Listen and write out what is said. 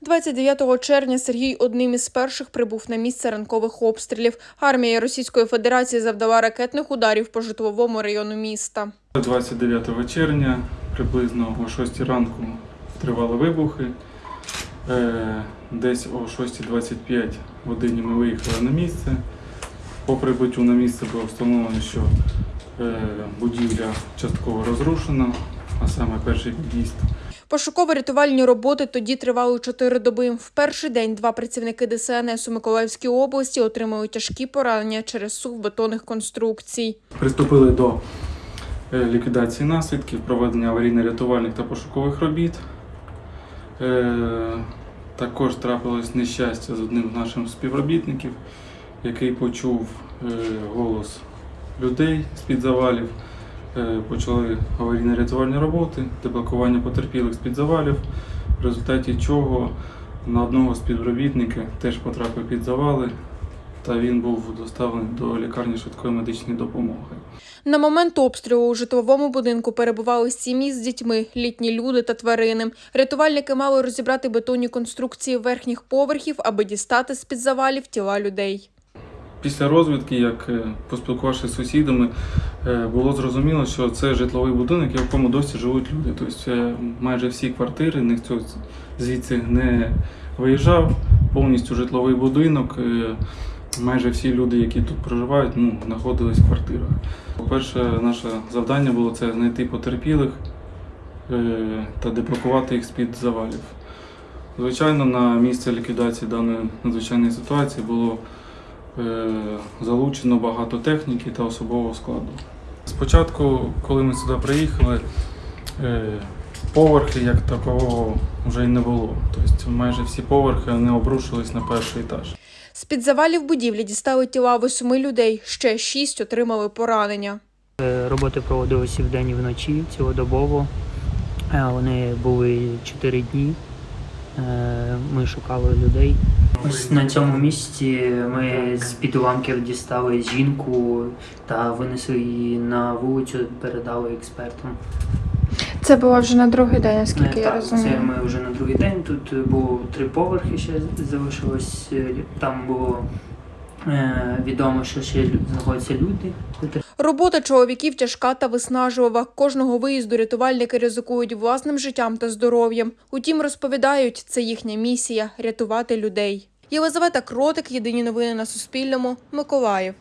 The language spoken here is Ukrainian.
29 червня Сергій одним із перших прибув на місце ранкових обстрілів. Армія Російської Федерації завдала ракетних ударів по житловому району міста. 29 червня, приблизно о 6 ранку, тривали вибухи. Е, Десь о 6.25 годині ми виїхали на місце. По прибуттю на місце було встановлено, що е, будівля частково розрушена, а саме перший під'їзд. Пошуково-рятувальні роботи тоді тривали чотири доби. В перший день два працівники ДСНС у Миколаївській області отримали тяжкі поранення через сув бетонних конструкцій. Приступили до е, ліквідації наслідків, проведення аварійно-рятувальних та пошукових робіт. Е, Також трапилось нещастя з одним з наших співробітників, який почув е, голос людей з-під завалів. Е, Почали аварійно-рятувальні роботи, деблокування потерпілих з-під завалів, в результаті чого на одного з співробітників теж потрапив під завали, та він був доставлений до лікарні швидкої медичної допомоги. На момент обстрілу у житловому будинку перебували сім'ї з дітьми, літні люди та тварини. Рятувальники мали розібрати бетонні конструкції верхніх поверхів, аби дістати з-під завалів тіла людей. Після розвідки, як е, поспілкувавшись з сусідами, е, було зрозуміло, що це житловий будинок, в якому досі живуть люди. Тобто е, майже всі квартири, ніхто звідси не виїжджав, повністю житловий будинок. Майже всі люди, які тут проживають, ну, знаходились в квартирах. Перше наше завдання було це знайти потерпілих та деблокувати їх з-під завалів. Звичайно, на місце ліквідації даної надзвичайної ситуації було залучено багато техніки та особового складу. Спочатку, коли ми сюди приїхали, е, поверхи як такого вже й не було. Тобто майже всі поверхи не обрушились на перший етаж. З-під завалів будівлі дістали тіла восьми людей, ще шість отримали поранення. Е, Роботи проводилися вдень і вночі, цілодобово. Е, Вони були 4 дні. Е, Ми шукали людей. Ось на цьому місці ми з під уламків дістали жінку та винесли її на вулицю, передали експертам. Це було вже на другий день, наскільки Е, я так, розумію. Це ми вже на другий день. Тут було три поверхи ще залишилось. Е, Там було е, відомо, що ще знаходяться люди. Робота чоловіків тяжка та виснажлива. Кожного виїзду рятувальники ризикують власним життям та здоров'ям. Утім, розповідають, це їхня місія рятувати людей. Єлизавета Кротик, єдині новини на Суспільному, Миколаїв.